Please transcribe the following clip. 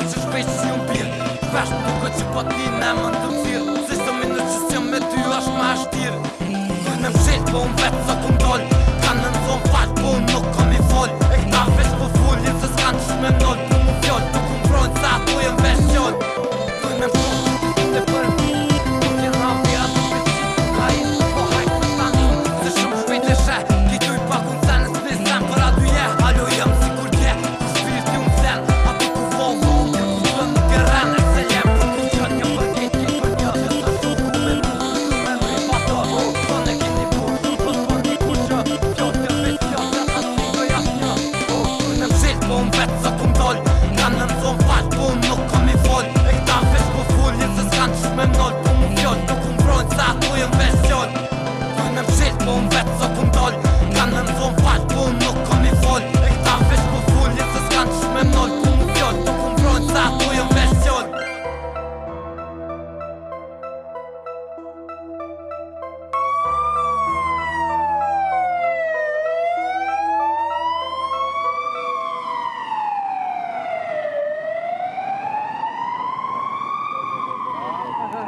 qëtë që shpesh si unë pirë Shpesh më duke që po t'i me më të cilë Se së minë në qësë që me ty është ma ashtirë Më në mshetë po unë vetë sot unë dollë That's a